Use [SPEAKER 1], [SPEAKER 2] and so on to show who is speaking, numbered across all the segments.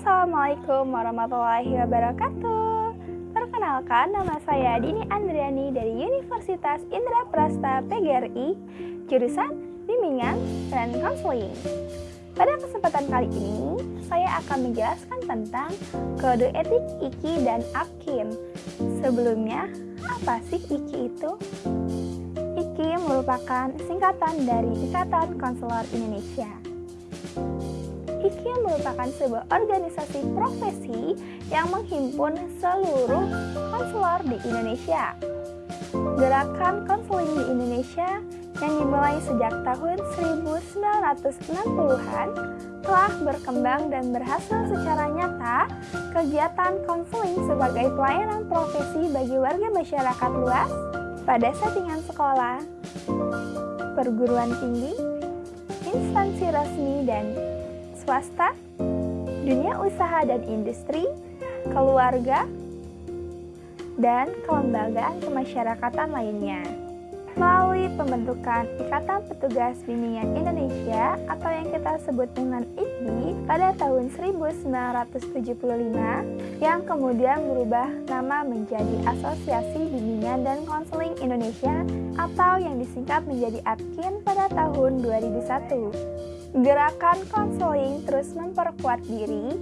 [SPEAKER 1] Assalamualaikum warahmatullahi wabarakatuh. Perkenalkan, nama saya Dini Andriani dari Universitas Indra Prasta PGRI, jurusan Bimbingan dan Konseling. Pada kesempatan kali ini, saya akan menjelaskan tentang kode etik IKI dan APKIN. Sebelumnya, apa sih IKI itu? IKI merupakan singkatan dari Ikatan Konselor Indonesia. IKI merupakan sebuah organisasi profesi yang menghimpun seluruh konselor di Indonesia. Gerakan konseling di Indonesia yang dimulai sejak tahun 1960-an telah berkembang dan berhasil secara nyata kegiatan konseling sebagai pelayanan profesi bagi warga masyarakat luas pada settingan sekolah, perguruan tinggi, instansi resmi dan swasta, dunia usaha dan industri, keluarga, dan kelembagaan kemasyarakatan lainnya. Melalui pembentukan Ikatan Petugas Bimbingan Indonesia atau yang kita sebut dengan IKBI pada tahun 1975 yang kemudian berubah nama menjadi Asosiasi Bimbingan dan Konseling Indonesia atau yang disingkat menjadi APKIN pada tahun 2001. Gerakan konseling terus memperkuat diri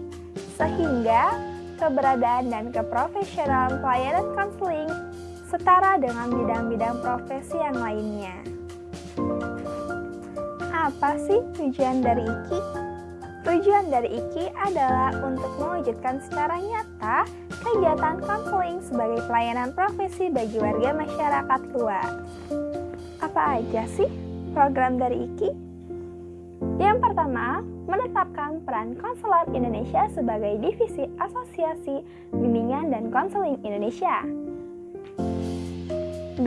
[SPEAKER 1] sehingga keberadaan dan keprofesionalan pelayanan konseling setara dengan bidang-bidang profesi yang lainnya. Apa sih tujuan dari IKI? Tujuan dari IKI adalah untuk mewujudkan secara nyata kegiatan konseling sebagai pelayanan profesi bagi warga masyarakat luas. Apa aja sih program dari IKI? Yang pertama, menetapkan peran konselor Indonesia sebagai divisi Asosiasi Bimbingan dan Konseling Indonesia. 2.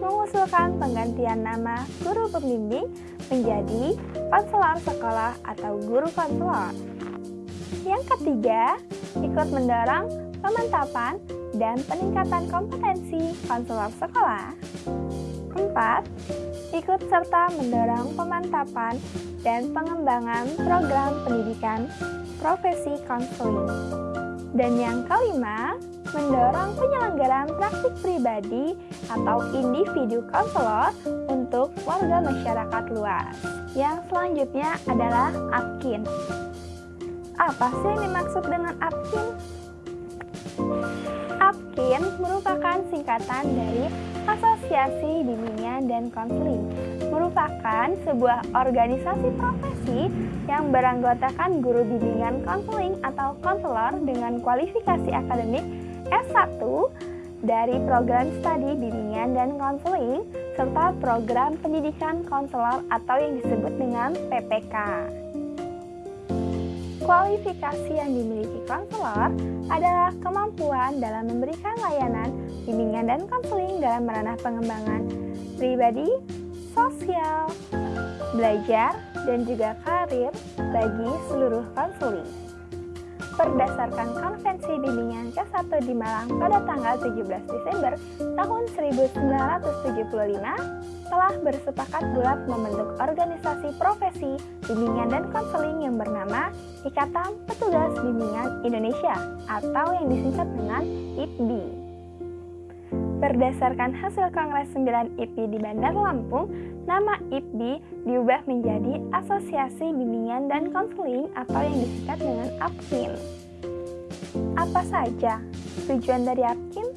[SPEAKER 1] Mengusulkan penggantian nama guru pembimbing menjadi konselor sekolah atau guru konselor. Yang ketiga, ikut mendorong pemantapan dan peningkatan kompetensi konselor sekolah. 4. Ikut serta mendorong pemantapan dan pengembangan program pendidikan profesi konseling. Dan yang kelima, mendorong penyelenggaraan praktik pribadi atau individu konselor untuk warga masyarakat luas. Yang selanjutnya adalah APKIN. Apa sih yang dimaksud dengan APKIN? APKIN merupakan singkatan dari Asosiasi Bimbingan dan Konseling merupakan sebuah organisasi profesi yang beranggotakan guru bimbingan konseling atau konselor dengan kualifikasi akademik S1 dari program studi bimbingan dan konseling serta program pendidikan konselor atau yang disebut dengan PPK. Kualifikasi yang dimiliki konselor adalah kemampuan dalam memberikan layanan bimbingan dan konseling dalam ranah pengembangan pribadi, sosial, belajar, dan juga karir bagi seluruh konseling berdasarkan Konvensi Bimbingan ke-1 di Malang pada tanggal 17 Desember tahun 1975 telah bersepakat bulat membentuk organisasi profesi bimbingan dan konseling yang bernama Ikatan Petugas Bimbingan Indonesia atau yang disingkat dengan IPBI. Berdasarkan hasil Kongres 9 IPI di Bandar Lampung, nama IPBI diubah menjadi Asosiasi Bimbingan dan Konseling atau yang disingkat dengan APKIN. Apa saja tujuan dari APKIN?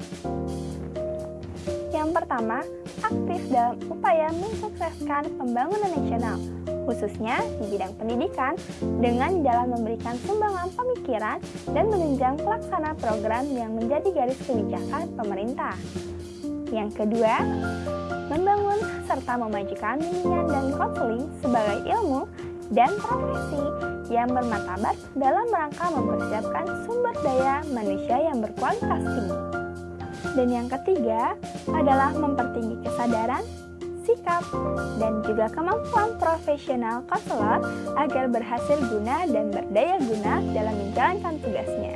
[SPEAKER 1] Yang pertama, aktif dalam upaya mensukseskan pembangunan nasional, khususnya di bidang pendidikan, dengan jalan memberikan sumbangan pemikiran dan menunjang pelaksana program yang menjadi garis kebijakan pemerintah. Yang kedua, membangun serta memajukan bimbingan dan konseling sebagai ilmu dan profesi yang bermartabat dalam rangka mempersiapkan sumber daya manusia yang berkualitas tinggi. Dan yang ketiga adalah mempertinggi kesadaran, sikap, dan juga kemampuan profesional konselor agar berhasil guna dan berdaya guna dalam menjalankan tugasnya.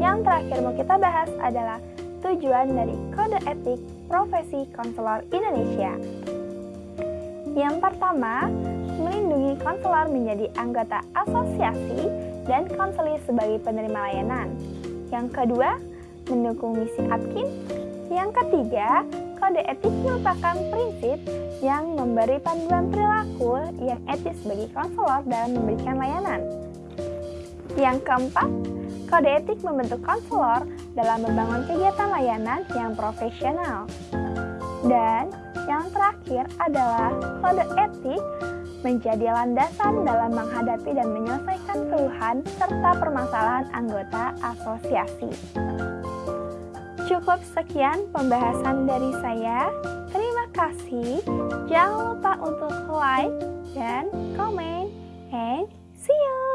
[SPEAKER 1] Yang terakhir mau kita bahas adalah tujuan dari Kode Etik Profesi Konselor Indonesia. Yang pertama, melindungi konselor menjadi anggota asosiasi dan konselir sebagai penerima layanan. Yang kedua, mendukung misi Atkin. Yang ketiga, kode etik merupakan prinsip yang memberi panduan perilaku yang etis bagi konselor dalam memberikan layanan. Yang keempat, kode etik membentuk konselor dalam membangun kegiatan layanan yang profesional. Dan yang terakhir adalah kode etik menjadi landasan dalam menghadapi dan menyelesaikan keluhan serta permasalahan anggota asosiasi. Cukup sekian pembahasan dari saya. Terima kasih. Jangan lupa untuk like dan komen. And see you!